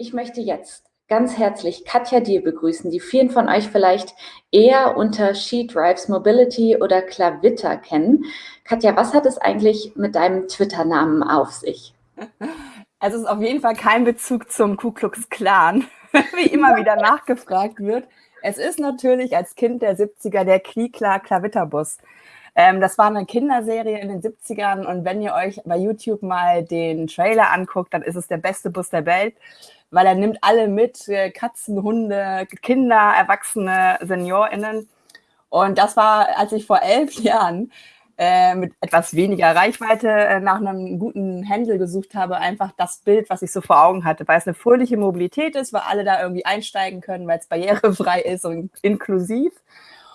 Ich möchte jetzt ganz herzlich Katja Diel begrüßen, die vielen von euch vielleicht eher unter She Drives Mobility oder Klavitter kennen. Katja, was hat es eigentlich mit deinem Twitter-Namen auf sich? Also es ist auf jeden Fall kein Bezug zum Ku Klux Klan, wie immer wieder nachgefragt wird. Es ist natürlich als Kind der 70er der Klikla Klavitterbus. Ähm, das war eine Kinderserie in den 70ern und wenn ihr euch bei YouTube mal den Trailer anguckt, dann ist es der beste Bus der Welt weil er nimmt alle mit, äh, Katzen, Hunde, Kinder, Erwachsene, SeniorInnen. Und das war, als ich vor elf Jahren äh, mit etwas weniger Reichweite äh, nach einem guten Händel gesucht habe, einfach das Bild, was ich so vor Augen hatte, weil es eine fröhliche Mobilität ist, weil alle da irgendwie einsteigen können, weil es barrierefrei ist und inklusiv.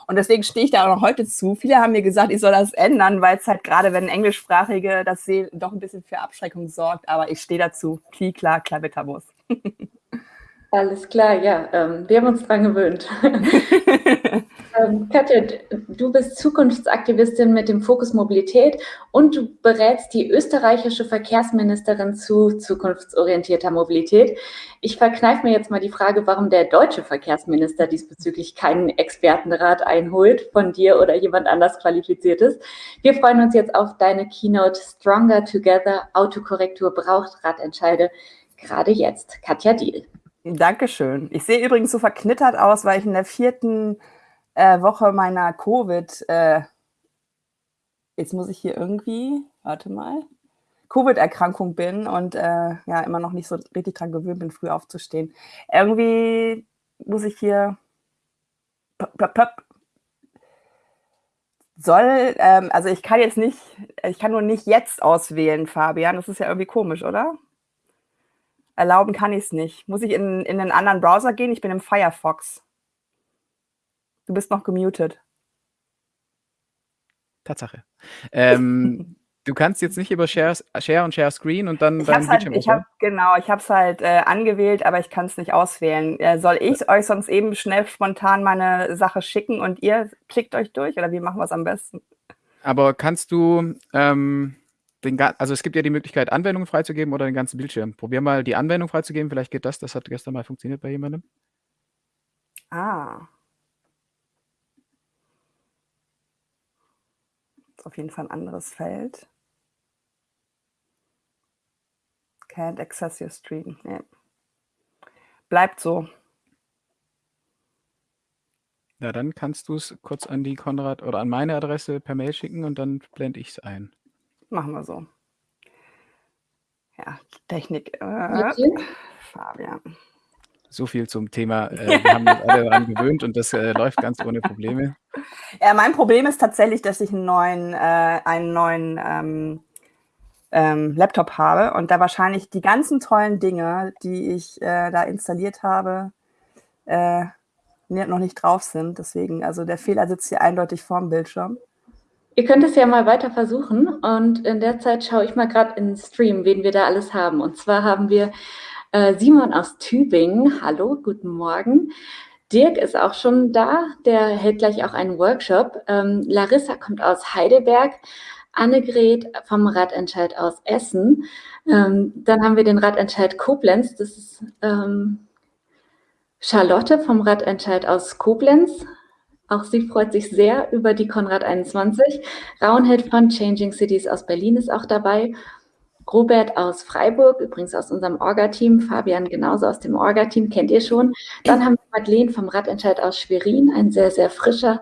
Und deswegen stehe ich da auch noch heute zu. Viele haben mir gesagt, ich soll das ändern, weil es halt gerade, wenn Englischsprachige das sehen, doch ein bisschen für Abschreckung sorgt. Aber ich stehe dazu. Kli, klar, Klavitterbus. Alles klar, ja, ähm, wir haben uns dran gewöhnt. ähm, Katja, du bist Zukunftsaktivistin mit dem Fokus Mobilität und du berätst die österreichische Verkehrsministerin zu zukunftsorientierter Mobilität. Ich verkneife mir jetzt mal die Frage, warum der deutsche Verkehrsminister diesbezüglich keinen Expertenrat einholt von dir oder jemand anders qualifiziertes. Wir freuen uns jetzt auf deine Keynote Stronger Together, Autokorrektur braucht Radentscheide gerade jetzt. Katja Diel. Dankeschön. Ich sehe übrigens so verknittert aus, weil ich in der vierten äh, Woche meiner Covid, äh, jetzt muss ich hier irgendwie, warte mal, Covid-Erkrankung bin und äh, ja, immer noch nicht so richtig dran gewöhnt bin, früh aufzustehen. Irgendwie muss ich hier soll, ähm, also ich kann jetzt nicht, ich kann nur nicht jetzt auswählen, Fabian. Das ist ja irgendwie komisch, oder? Erlauben kann ich es nicht. Muss ich in, in einen anderen Browser gehen? Ich bin im Firefox. Du bist noch gemutet. Tatsache. Ähm, du kannst jetzt nicht über Share, Share und Share Screen und dann ich deinen halt, ich hab, Genau, ich habe es halt äh, angewählt, aber ich kann es nicht auswählen. Äh, soll ich ja. euch sonst eben schnell spontan meine Sache schicken und ihr klickt euch durch oder wie machen wir es am besten? Aber kannst du ähm, den, also es gibt ja die Möglichkeit, Anwendungen freizugeben oder den ganzen Bildschirm. Probier mal die Anwendung freizugeben, vielleicht geht das. Das hat gestern mal funktioniert bei jemandem. Ah. Das ist auf jeden Fall ein anderes Feld. Can't access your stream. Nee. Bleibt so. Ja, dann kannst du es kurz an die Konrad oder an meine Adresse per Mail schicken und dann blende ich es ein. Machen wir so. Ja, Technik. Äh, Fabian. So viel zum Thema. Äh, wir haben uns alle daran gewöhnt und das äh, läuft ganz ohne Probleme. Ja, mein Problem ist tatsächlich, dass ich einen neuen, äh, einen neuen ähm, ähm, Laptop habe und da wahrscheinlich die ganzen tollen Dinge, die ich äh, da installiert habe, äh, noch nicht drauf sind. Deswegen, also der Fehler sitzt hier eindeutig vorm Bildschirm. Ihr könnt es ja mal weiter versuchen und in der Zeit schaue ich mal gerade in den Stream, wen wir da alles haben. Und zwar haben wir äh, Simon aus Tübingen. Hallo, guten Morgen. Dirk ist auch schon da, der hält gleich auch einen Workshop. Ähm, Larissa kommt aus Heidelberg. Annegret vom Radentscheid aus Essen. Ähm, dann haben wir den Radentscheid Koblenz. Das ist ähm, Charlotte vom Radentscheid aus Koblenz. Auch sie freut sich sehr über die Konrad 21. Raunhild von Changing Cities aus Berlin ist auch dabei. Robert aus Freiburg, übrigens aus unserem Orga-Team, Fabian genauso aus dem Orga-Team, kennt ihr schon. Dann haben wir Madeleine vom Radentscheid aus Schwerin, ein sehr, sehr frischer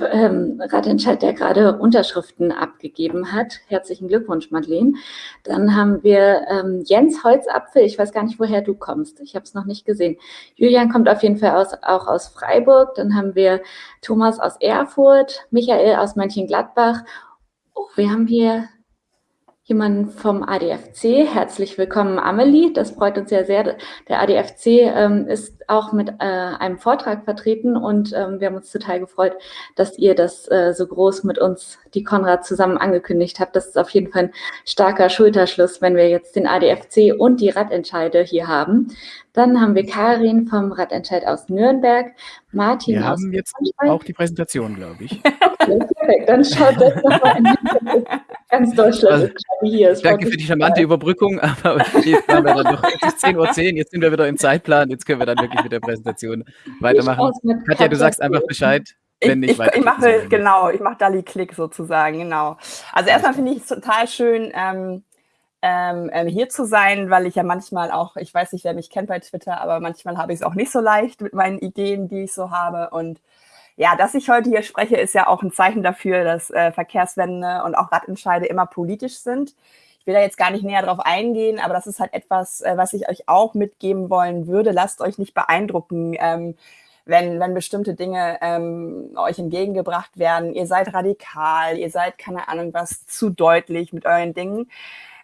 ähm, Radentscheid, der gerade Unterschriften abgegeben hat. Herzlichen Glückwunsch, Madeleine. Dann haben wir ähm, Jens Holzapfel, ich weiß gar nicht, woher du kommst, ich habe es noch nicht gesehen. Julian kommt auf jeden Fall aus, auch aus Freiburg. Dann haben wir Thomas aus Erfurt, Michael aus Mönchengladbach. Oh, wir haben hier jemanden vom ADFC. Herzlich willkommen, Amelie. Das freut uns ja sehr. Der ADFC ähm, ist auch mit äh, einem Vortrag vertreten und ähm, wir haben uns total gefreut, dass ihr das äh, so groß mit uns, die Konrad, zusammen angekündigt habt. Das ist auf jeden Fall ein starker Schulterschluss, wenn wir jetzt den ADFC und die Radentscheide hier haben. Dann haben wir Karin vom Radentscheid aus Nürnberg, Martin wir aus haben jetzt auch die Präsentation, glaube ich. Okay, perfekt. Dann schaut das nochmal in ganz Deutschland Also, hier. Danke für die charmante. Überbrückung, aber jetzt waren wir dann doch es ist 10.10 Uhr, jetzt sind wir wieder im Zeitplan, jetzt können wir dann wirklich mit der Präsentation weitermachen. Katja, du sagst einfach. Bescheid, Ich, wenn nicht ich, weiter. ich mache, genau, ich mache Dali-Klick sozusagen, genau. Also erstmal finde ich es total schön, ähm, ähm, ähm, hier zu sein, weil ich ja manchmal auch, ich weiß nicht, wer mich kennt bei Twitter, aber manchmal habe ich es auch nicht so leicht mit meinen Ideen, die ich so habe. Und ja, dass ich heute hier spreche, ist ja auch ein Zeichen dafür, dass äh, Verkehrswende und auch Radentscheide immer politisch sind. Ich will da jetzt gar nicht näher drauf eingehen, aber das ist halt etwas, äh, was ich euch auch mitgeben wollen würde. Lasst euch nicht beeindrucken. Ähm, wenn, wenn bestimmte Dinge ähm, euch entgegengebracht werden, ihr seid radikal, ihr seid, keine Ahnung was, zu deutlich mit euren Dingen.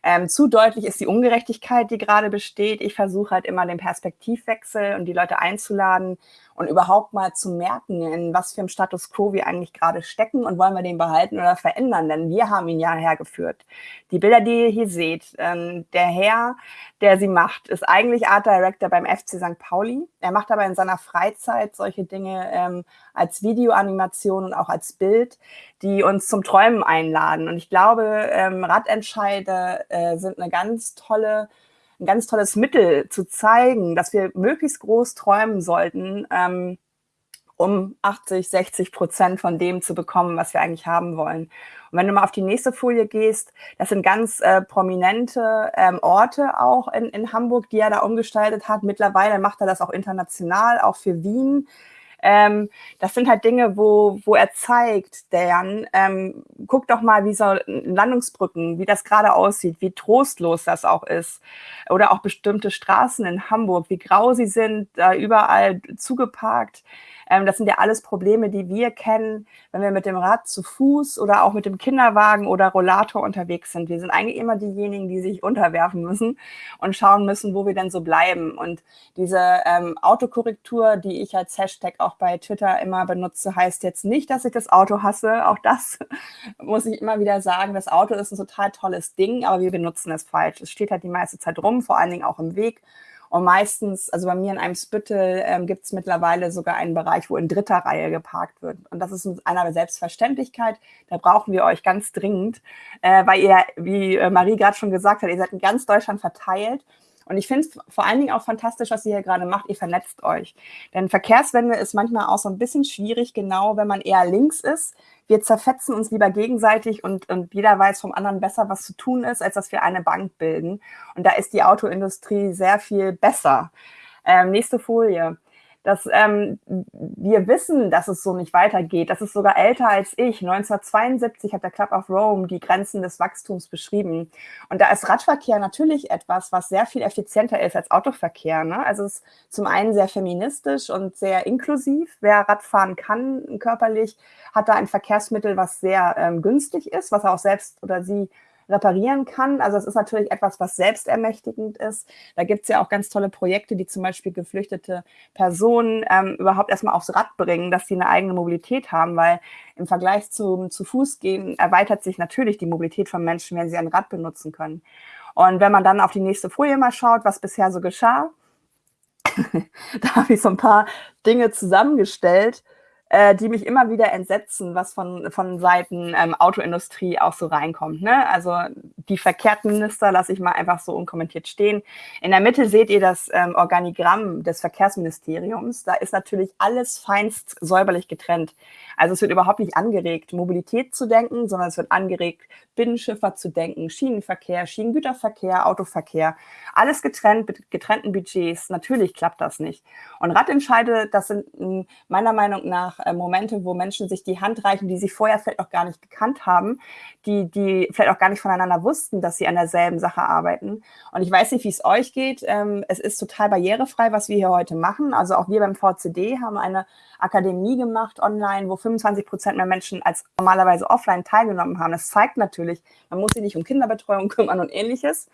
Ähm, zu deutlich ist die Ungerechtigkeit, die gerade besteht. Ich versuche halt immer den Perspektivwechsel und die Leute einzuladen und überhaupt mal zu merken, in was für einem Status quo wir eigentlich gerade stecken und wollen wir den behalten oder verändern, denn wir haben ihn ja hergeführt. Die Bilder, die ihr hier seht, ähm, der Herr, der sie macht, ist eigentlich Art Director beim FC St. Pauli. Er macht aber in seiner Freizeit solche Dinge ähm, als Videoanimation und auch als Bild, die uns zum Träumen einladen. Und ich glaube, ähm, Radentscheide äh, sind eine ganz tolle ein ganz tolles Mittel zu zeigen, dass wir möglichst groß träumen sollten, ähm, um 80, 60 Prozent von dem zu bekommen, was wir eigentlich haben wollen. Und wenn du mal auf die nächste Folie gehst, das sind ganz äh, prominente ähm, Orte auch in, in Hamburg, die er da umgestaltet hat. Mittlerweile macht er das auch international, auch für Wien. Ähm, das sind halt Dinge, wo, wo er zeigt, der Jan, ähm, guck doch mal, wie so Landungsbrücken, wie das gerade aussieht, wie trostlos das auch ist. Oder auch bestimmte Straßen in Hamburg, wie grau sie sind, da überall zugeparkt. Ähm, das sind ja alles Probleme, die wir kennen, wenn wir mit dem Rad zu Fuß oder auch mit dem Kinderwagen oder Rollator unterwegs sind. Wir sind eigentlich immer diejenigen, die sich unterwerfen müssen und schauen müssen, wo wir denn so bleiben. Und diese ähm, Autokorrektur, die ich als Hashtag auch bei Twitter immer benutze, heißt jetzt nicht, dass ich das Auto hasse. Auch das muss ich immer wieder sagen. Das Auto ist ein total tolles Ding, aber wir benutzen es falsch. Es steht halt die meiste Zeit rum, vor allen Dingen auch im Weg. Und meistens, also bei mir in einem Spüttel ähm, gibt es mittlerweile sogar einen Bereich, wo in dritter Reihe geparkt wird. Und das ist einer Selbstverständlichkeit. Da brauchen wir euch ganz dringend, äh, weil ihr, wie äh, Marie gerade schon gesagt hat, ihr seid in ganz Deutschland verteilt. Und ich finde es vor allen Dingen auch fantastisch, was ihr hier gerade macht. Ihr vernetzt euch. Denn Verkehrswende ist manchmal auch so ein bisschen schwierig, genau wenn man eher links ist. Wir zerfetzen uns lieber gegenseitig und, und jeder weiß vom anderen besser, was zu tun ist, als dass wir eine Bank bilden. Und da ist die Autoindustrie sehr viel besser. Ähm, nächste Folie dass ähm, wir wissen, dass es so nicht weitergeht. Das ist sogar älter als ich. 1972 hat der Club of Rome die Grenzen des Wachstums beschrieben. Und da ist Radverkehr natürlich etwas, was sehr viel effizienter ist als Autoverkehr. Ne? Also es ist zum einen sehr feministisch und sehr inklusiv. Wer Radfahren kann körperlich, hat da ein Verkehrsmittel, was sehr ähm, günstig ist, was er auch selbst oder sie reparieren kann. Also es ist natürlich etwas, was selbstermächtigend ist. Da gibt es ja auch ganz tolle Projekte, die zum Beispiel geflüchtete Personen ähm, überhaupt erstmal aufs Rad bringen, dass sie eine eigene Mobilität haben, weil im Vergleich zum zu Fuß gehen erweitert sich natürlich die Mobilität von Menschen, wenn sie ein Rad benutzen können. Und wenn man dann auf die nächste Folie mal schaut, was bisher so geschah, da habe ich so ein paar Dinge zusammengestellt, äh, die mich immer wieder entsetzen, was von, von Seiten ähm, Autoindustrie auch so reinkommt. Ne? Also die Verkehrsminister lasse ich mal einfach so unkommentiert stehen. In der Mitte seht ihr das ähm, Organigramm des Verkehrsministeriums. Da ist natürlich alles feinst säuberlich getrennt. Also es wird überhaupt nicht angeregt, Mobilität zu denken, sondern es wird angeregt, Binnenschifffahrt zu denken, Schienenverkehr, Schienengüterverkehr, Autoverkehr. Alles getrennt mit getrennten Budgets. Natürlich klappt das nicht. Und Radentscheide, das sind meiner Meinung nach äh, Momente, wo Menschen sich die Hand reichen, die sie vorher vielleicht auch gar nicht gekannt haben, die, die vielleicht auch gar nicht voneinander wussten, dass sie an derselben Sache arbeiten. Und ich weiß nicht, wie es euch geht. Ähm, es ist total barrierefrei, was wir hier heute machen. Also auch wir beim VCD haben eine Akademie gemacht online, wo 25 Prozent mehr Menschen als normalerweise offline teilgenommen haben. Das zeigt natürlich, man muss sich nicht um Kinderbetreuung kümmern und ähnliches.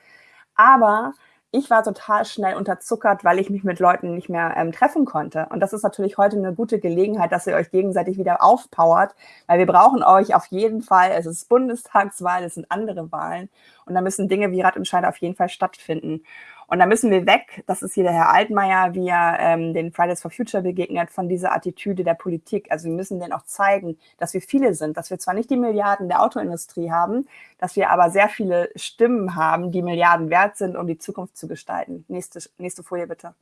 Aber ich war total schnell unterzuckert, weil ich mich mit Leuten nicht mehr ähm, treffen konnte. Und das ist natürlich heute eine gute Gelegenheit, dass ihr euch gegenseitig wieder aufpowert, weil wir brauchen euch auf jeden Fall. Es ist Bundestagswahl, es sind andere Wahlen und da müssen Dinge wie Radentscheide auf jeden Fall stattfinden. Und da müssen wir weg, das ist hier der Herr Altmaier, wie er ähm, den Fridays for Future begegnet, von dieser Attitüde der Politik. Also wir müssen denen auch zeigen, dass wir viele sind, dass wir zwar nicht die Milliarden der Autoindustrie haben, dass wir aber sehr viele Stimmen haben, die Milliarden wert sind, um die Zukunft zu gestalten. Nächste, nächste Folie bitte.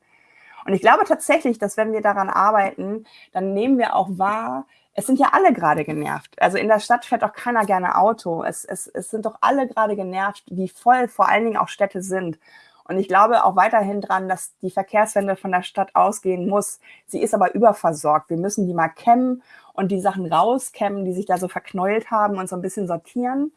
Und ich glaube tatsächlich, dass wenn wir daran arbeiten, dann nehmen wir auch wahr, es sind ja alle gerade genervt. Also in der Stadt fährt auch keiner gerne Auto. Es, es, es sind doch alle gerade genervt, wie voll vor allen Dingen auch Städte sind. Und ich glaube auch weiterhin dran, dass die Verkehrswende von der Stadt ausgehen muss. Sie ist aber überversorgt. Wir müssen die mal kämmen und die Sachen rauskämmen, die sich da so verknäult haben und so ein bisschen sortieren.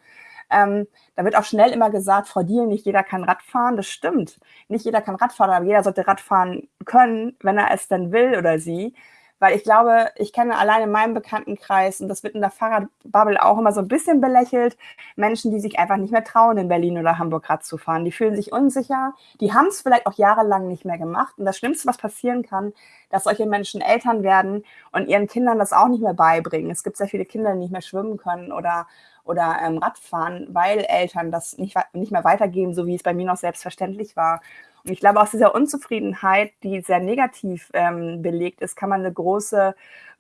Ähm, da wird auch schnell immer gesagt, Frau Diel, nicht jeder kann Radfahren. Das stimmt. Nicht jeder kann Radfahren, aber jeder sollte Radfahren können, wenn er es denn will oder sie. Weil ich glaube, ich kenne allein in meinem Bekanntenkreis, und das wird in der Fahrradbubble auch immer so ein bisschen belächelt, Menschen, die sich einfach nicht mehr trauen, in Berlin oder Hamburg Rad zu fahren. Die fühlen sich unsicher, die haben es vielleicht auch jahrelang nicht mehr gemacht. Und das Schlimmste, was passieren kann, dass solche Menschen Eltern werden und ihren Kindern das auch nicht mehr beibringen. Es gibt sehr viele Kinder, die nicht mehr schwimmen können oder, oder ähm, Radfahren, weil Eltern das nicht, nicht mehr weitergeben, so wie es bei mir noch selbstverständlich war. Und ich glaube, aus dieser Unzufriedenheit, die sehr negativ ähm, belegt ist, kann man eine große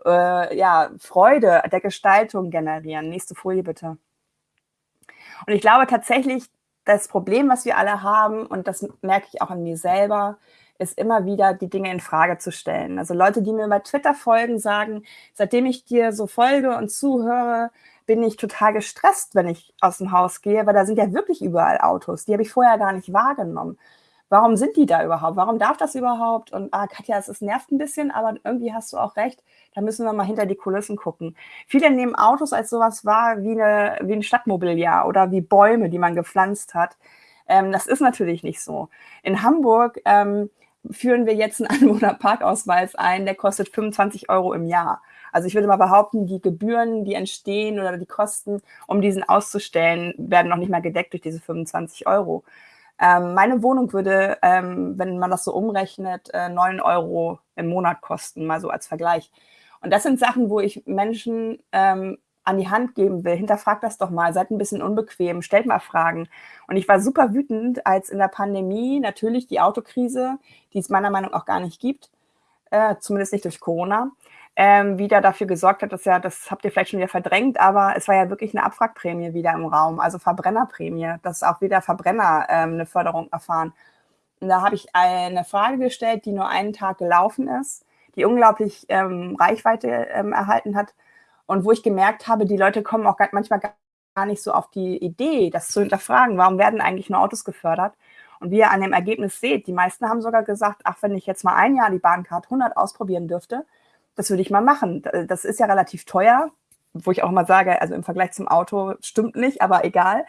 äh, ja, Freude der Gestaltung generieren. Nächste Folie bitte. Und ich glaube tatsächlich, das Problem, was wir alle haben, und das merke ich auch an mir selber, ist immer wieder die Dinge in Frage zu stellen. Also Leute, die mir bei Twitter folgen, sagen, seitdem ich dir so folge und zuhöre, bin ich total gestresst, wenn ich aus dem Haus gehe, weil da sind ja wirklich überall Autos. Die habe ich vorher gar nicht wahrgenommen warum sind die da überhaupt? Warum darf das überhaupt? Und ah, Katja, es nervt ein bisschen, aber irgendwie hast du auch recht. Da müssen wir mal hinter die Kulissen gucken. Viele nehmen Autos als sowas wahr wie, eine, wie ein Stadtmobiliar oder wie Bäume, die man gepflanzt hat. Ähm, das ist natürlich nicht so. In Hamburg ähm, führen wir jetzt einen Anwohnerparkausweis ein, der kostet 25 Euro im Jahr. Also ich würde mal behaupten, die Gebühren, die entstehen oder die Kosten, um diesen auszustellen, werden noch nicht mal gedeckt durch diese 25 Euro. Ähm, meine Wohnung würde, ähm, wenn man das so umrechnet, äh, 9 Euro im Monat kosten, mal so als Vergleich. Und das sind Sachen, wo ich Menschen ähm, an die Hand geben will. Hinterfragt das doch mal, seid ein bisschen unbequem, stellt mal Fragen. Und ich war super wütend, als in der Pandemie natürlich die Autokrise, die es meiner Meinung nach auch gar nicht gibt, äh, zumindest nicht durch Corona, ähm, wieder dafür gesorgt hat, dass ja, das habt ihr vielleicht schon wieder verdrängt, aber es war ja wirklich eine Abwrackprämie wieder im Raum, also Verbrennerprämie, dass auch wieder Verbrenner ähm, eine Förderung erfahren. Und da habe ich eine Frage gestellt, die nur einen Tag gelaufen ist, die unglaublich ähm, Reichweite ähm, erhalten hat und wo ich gemerkt habe, die Leute kommen auch manchmal gar nicht so auf die Idee, das zu hinterfragen, warum werden eigentlich nur Autos gefördert? Und wie ihr an dem Ergebnis seht, die meisten haben sogar gesagt, ach, wenn ich jetzt mal ein Jahr die Bahncard 100 ausprobieren dürfte, das würde ich mal machen. Das ist ja relativ teuer, wo ich auch mal sage, also im Vergleich zum Auto stimmt nicht, aber egal.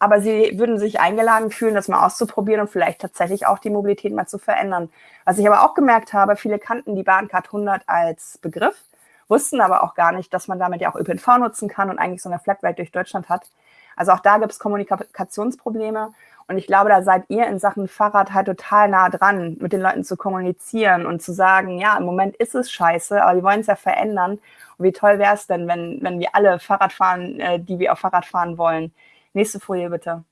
Aber sie würden sich eingeladen fühlen, das mal auszuprobieren und vielleicht tatsächlich auch die Mobilität mal zu verändern. Was ich aber auch gemerkt habe, viele kannten die Bahncard 100 als Begriff, wussten aber auch gar nicht, dass man damit ja auch ÖPNV nutzen kann und eigentlich so eine Flatrate durch Deutschland hat. Also auch da gibt es Kommunikationsprobleme. Und ich glaube, da seid ihr in Sachen Fahrrad halt total nah dran, mit den Leuten zu kommunizieren und zu sagen, ja, im Moment ist es scheiße, aber wir wollen es ja verändern. Und wie toll wäre es denn, wenn, wenn wir alle Fahrrad fahren, äh, die wir auf Fahrrad fahren wollen. Nächste Folie bitte.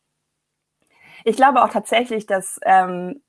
Ich glaube auch tatsächlich, dass ähm,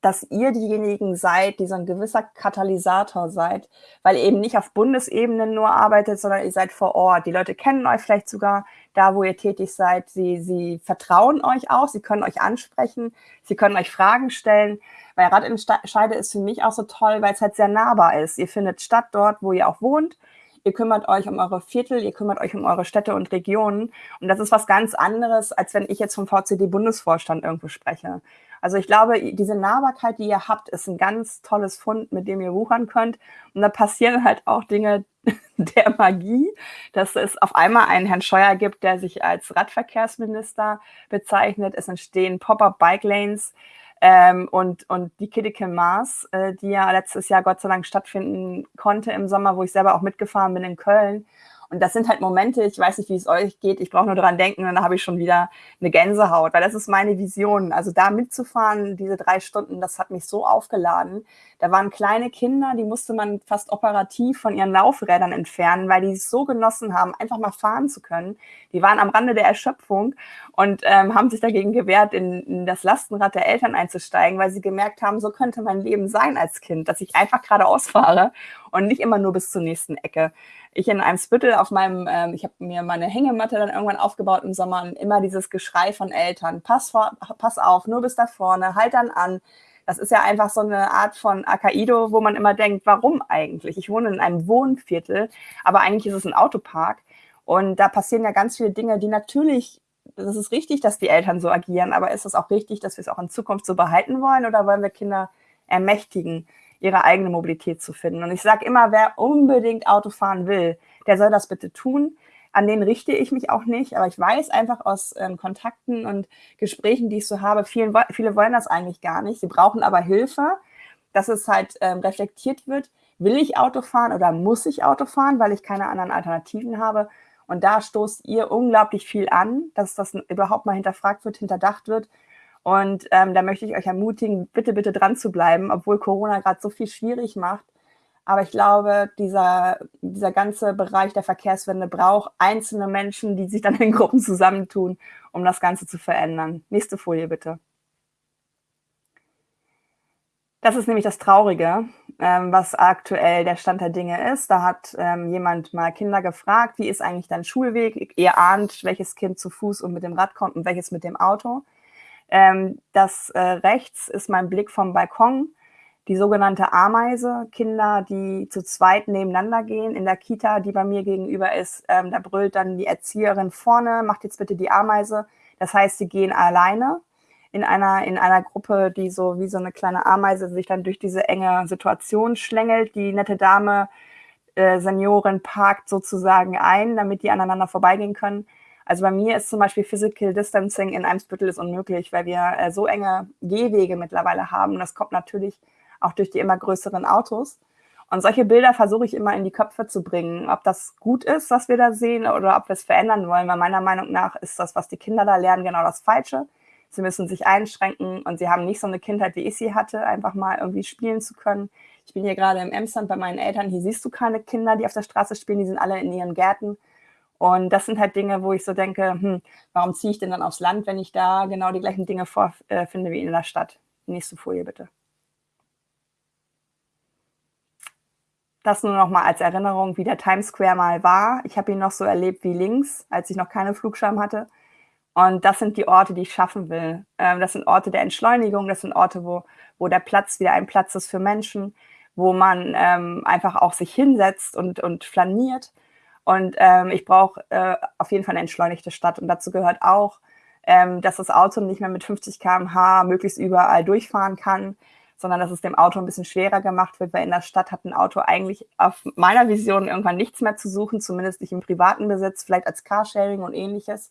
dass ihr diejenigen seid, die so ein gewisser Katalysator seid, weil ihr eben nicht auf Bundesebene nur arbeitet, sondern ihr seid vor Ort. Die Leute kennen euch vielleicht sogar da, wo ihr tätig seid. Sie, sie vertrauen euch auch, sie können euch ansprechen, sie können euch Fragen stellen. Weil Rad in Scheide ist für mich auch so toll, weil es halt sehr nahbar ist. Ihr findet statt dort, wo ihr auch wohnt. Ihr kümmert euch um eure Viertel, ihr kümmert euch um eure Städte und Regionen. Und das ist was ganz anderes, als wenn ich jetzt vom VCD-Bundesvorstand irgendwo spreche. Also ich glaube, diese Nahbarkeit, die ihr habt, ist ein ganz tolles Fund, mit dem ihr wuchern könnt. Und da passieren halt auch Dinge der Magie, dass es auf einmal einen Herrn Scheuer gibt, der sich als Radverkehrsminister bezeichnet. Es entstehen Pop-up-Bike-Lanes. Ähm, und, und die Kiddike Mars, äh, die ja letztes Jahr Gott sei Dank stattfinden konnte im Sommer, wo ich selber auch mitgefahren bin in Köln. Und das sind halt Momente, ich weiß nicht, wie es euch geht, ich brauche nur daran denken und dann habe ich schon wieder eine Gänsehaut, weil das ist meine Vision. Also da mitzufahren, diese drei Stunden, das hat mich so aufgeladen. Da waren kleine Kinder, die musste man fast operativ von ihren Laufrädern entfernen, weil die es so genossen haben, einfach mal fahren zu können. Die waren am Rande der Erschöpfung und ähm, haben sich dagegen gewehrt, in, in das Lastenrad der Eltern einzusteigen, weil sie gemerkt haben, so könnte mein Leben sein als Kind, dass ich einfach geradeaus fahre und nicht immer nur bis zur nächsten Ecke ich in einem Spüttel auf meinem, ähm, ich habe mir meine Hängematte dann irgendwann aufgebaut im Sommer und immer dieses Geschrei von Eltern, pass, vor, pass auf, nur bis da vorne, halt dann an. Das ist ja einfach so eine Art von Akaido, wo man immer denkt, warum eigentlich? Ich wohne in einem Wohnviertel, aber eigentlich ist es ein Autopark. Und da passieren ja ganz viele Dinge, die natürlich, das ist richtig, dass die Eltern so agieren, aber ist es auch richtig, dass wir es auch in Zukunft so behalten wollen oder wollen wir Kinder ermächtigen? Ihre eigene Mobilität zu finden. Und ich sage immer, wer unbedingt Auto fahren will, der soll das bitte tun. An den richte ich mich auch nicht, aber ich weiß einfach aus ähm, Kontakten und Gesprächen, die ich so habe, vielen, viele wollen das eigentlich gar nicht. Sie brauchen aber Hilfe, dass es halt ähm, reflektiert wird. Will ich Auto fahren oder muss ich Auto fahren, weil ich keine anderen Alternativen habe? Und da stoßt ihr unglaublich viel an, dass das überhaupt mal hinterfragt wird, hinterdacht wird und ähm, da möchte ich euch ermutigen, bitte, bitte dran zu bleiben, obwohl Corona gerade so viel schwierig macht. Aber ich glaube, dieser, dieser ganze Bereich der Verkehrswende braucht einzelne Menschen, die sich dann in Gruppen zusammentun, um das Ganze zu verändern. Nächste Folie bitte. Das ist nämlich das Traurige, ähm, was aktuell der Stand der Dinge ist. Da hat ähm, jemand mal Kinder gefragt, wie ist eigentlich dein Schulweg? Ihr ahnt, welches Kind zu Fuß und mit dem Rad kommt und welches mit dem Auto. Ähm, das äh, rechts ist mein Blick vom Balkon, die sogenannte Ameise, Kinder, die zu zweit nebeneinander gehen. In der Kita, die bei mir gegenüber ist, ähm, da brüllt dann die Erzieherin vorne, macht jetzt bitte die Ameise. Das heißt, sie gehen alleine in einer, in einer Gruppe, die so wie so eine kleine Ameise sich dann durch diese enge Situation schlängelt. Die nette Dame, äh, Seniorin, parkt sozusagen ein, damit die aneinander vorbeigehen können. Also bei mir ist zum Beispiel Physical Distancing in Eimsbüttel ist unmöglich, weil wir äh, so enge Gehwege mittlerweile haben. das kommt natürlich auch durch die immer größeren Autos. Und solche Bilder versuche ich immer in die Köpfe zu bringen, ob das gut ist, was wir da sehen, oder ob wir es verändern wollen. Weil meiner Meinung nach ist das, was die Kinder da lernen, genau das Falsche. Sie müssen sich einschränken und sie haben nicht so eine Kindheit, wie ich sie hatte, einfach mal irgendwie spielen zu können. Ich bin hier gerade im Emsland bei meinen Eltern. Hier siehst du keine Kinder, die auf der Straße spielen. Die sind alle in ihren Gärten. Und das sind halt Dinge, wo ich so denke, hm, warum ziehe ich denn dann aufs Land, wenn ich da genau die gleichen Dinge vorfinde wie in der Stadt? Nächste Folie bitte. Das nur noch mal als Erinnerung, wie der Times Square mal war. Ich habe ihn noch so erlebt wie links, als ich noch keine Flugschirm hatte. Und das sind die Orte, die ich schaffen will. Ähm, das sind Orte der Entschleunigung, das sind Orte, wo, wo der Platz wieder ein Platz ist für Menschen, wo man ähm, einfach auch sich hinsetzt und, und flaniert und ähm, ich brauche äh, auf jeden Fall eine entschleunigte Stadt. Und dazu gehört auch, ähm, dass das Auto nicht mehr mit 50 km/h möglichst überall durchfahren kann, sondern dass es dem Auto ein bisschen schwerer gemacht wird, weil in der Stadt hat ein Auto eigentlich auf meiner Vision irgendwann nichts mehr zu suchen, zumindest nicht im privaten Besitz, vielleicht als Carsharing und ähnliches.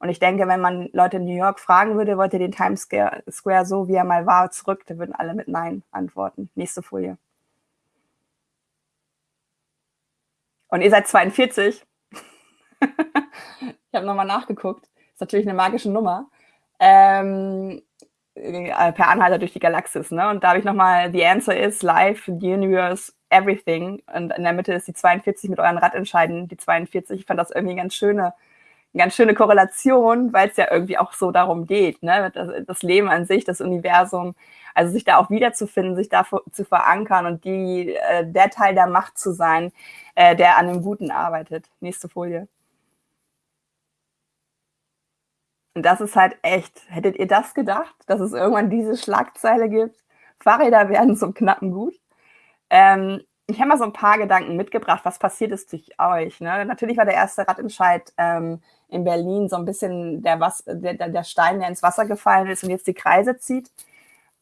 Und ich denke, wenn man Leute in New York fragen würde, wollt ihr den Times Square so, wie er mal war, zurück, dann würden alle mit Nein antworten. Nächste Folie. Und ihr seid 42. ich habe nochmal nachgeguckt. Ist natürlich eine magische Nummer. Ähm, äh, per Anhalter durch die Galaxis. Ne? Und da habe ich nochmal, the answer is life, the universe, everything. Und in der Mitte ist die 42 mit euren Radentscheiden, die 42. Ich fand das irgendwie eine ganz schöne, eine ganz schöne Korrelation, weil es ja irgendwie auch so darum geht. Ne? Das, das Leben an sich, das Universum, also sich da auch wiederzufinden, sich da zu verankern und die, äh, der Teil der Macht zu sein, äh, der an dem Guten arbeitet. Nächste Folie. Und das ist halt echt, hättet ihr das gedacht, dass es irgendwann diese Schlagzeile gibt? Fahrräder werden zum knappen Gut. Ähm, ich habe mal so ein paar Gedanken mitgebracht, was passiert ist durch euch. Ne? Natürlich war der erste Radentscheid ähm, in Berlin so ein bisschen der, was, der, der Stein, der ins Wasser gefallen ist und jetzt die Kreise zieht.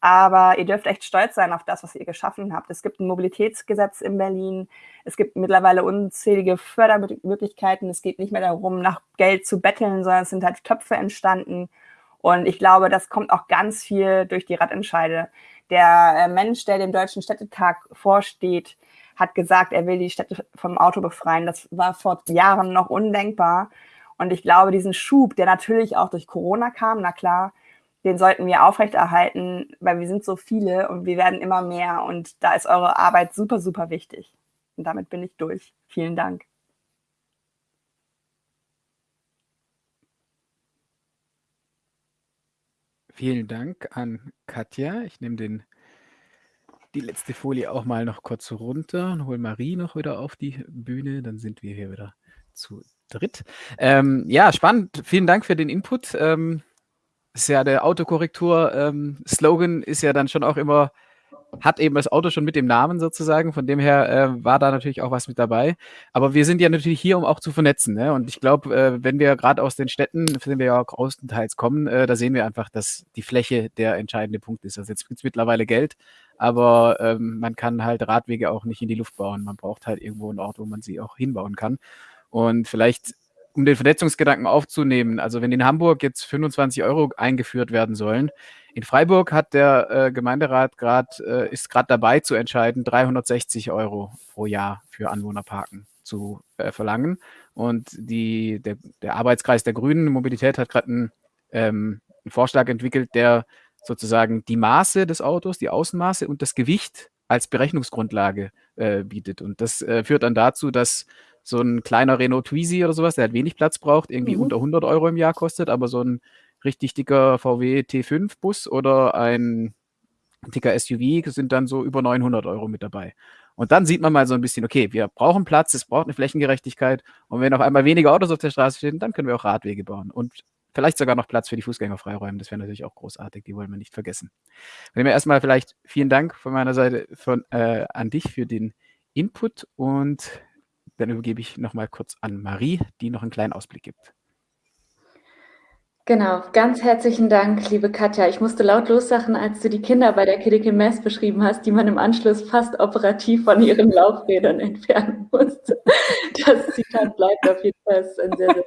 Aber ihr dürft echt stolz sein auf das, was ihr geschaffen habt. Es gibt ein Mobilitätsgesetz in Berlin. Es gibt mittlerweile unzählige Fördermöglichkeiten. Es geht nicht mehr darum, nach Geld zu betteln, sondern es sind halt Töpfe entstanden. Und ich glaube, das kommt auch ganz viel durch die Radentscheide. Der äh, Mensch, der dem Deutschen Städtetag vorsteht, hat gesagt, er will die Städte vom Auto befreien. Das war vor Jahren noch undenkbar. Und ich glaube, diesen Schub, der natürlich auch durch Corona kam, na klar, den sollten wir aufrechterhalten, weil wir sind so viele und wir werden immer mehr. Und da ist eure Arbeit super, super wichtig. Und damit bin ich durch. Vielen Dank. Vielen Dank an Katja. Ich nehme den, die letzte Folie auch mal noch kurz runter und hole Marie noch wieder auf die Bühne. Dann sind wir hier wieder zu dritt. Ähm, ja, spannend. Vielen Dank für den Input. Ähm, ist ja der Autokorrektur-Slogan ähm, ist ja dann schon auch immer hat eben das Auto schon mit dem Namen sozusagen. Von dem her äh, war da natürlich auch was mit dabei. Aber wir sind ja natürlich hier, um auch zu vernetzen. Ne? Und ich glaube, äh, wenn wir gerade aus den Städten, von denen wir ja größtenteils kommen, äh, da sehen wir einfach, dass die Fläche der entscheidende Punkt ist. Also jetzt gibt es mittlerweile Geld, aber ähm, man kann halt Radwege auch nicht in die Luft bauen. Man braucht halt irgendwo einen Ort, wo man sie auch hinbauen kann. Und vielleicht um den Vernetzungsgedanken aufzunehmen, also wenn in Hamburg jetzt 25 Euro eingeführt werden sollen, in Freiburg hat der äh, Gemeinderat gerade, äh, ist gerade dabei zu entscheiden, 360 Euro pro Jahr für Anwohnerparken zu äh, verlangen. Und die, der, der, Arbeitskreis der Grünen Mobilität hat gerade einen, ähm, einen Vorschlag entwickelt, der sozusagen die Maße des Autos, die Außenmaße und das Gewicht als Berechnungsgrundlage äh, bietet. Und das äh, führt dann dazu, dass so ein kleiner Renault Twizy oder sowas, der halt wenig Platz braucht, irgendwie mhm. unter 100 Euro im Jahr kostet, aber so ein richtig dicker VW T5-Bus oder ein dicker SUV sind dann so über 900 Euro mit dabei. Und dann sieht man mal so ein bisschen, okay, wir brauchen Platz, es braucht eine Flächengerechtigkeit. Und wenn auf einmal weniger Autos auf der Straße stehen, dann können wir auch Radwege bauen und vielleicht sogar noch Platz für die Fußgänger freiräumen. Das wäre natürlich auch großartig, die wollen wir nicht vergessen. Von dem her erstmal vielleicht vielen Dank von meiner Seite von, äh, an dich für den Input und dann übergebe ich nochmal kurz an Marie, die noch einen kleinen Ausblick gibt. Genau, ganz herzlichen Dank, liebe Katja. Ich musste laut lossachen, als du die Kinder bei der Critical Mass beschrieben hast, die man im Anschluss fast operativ von ihren Laufrädern entfernen musste. Das Zitat bleibt auf jeden Fall ein sehr, sehr.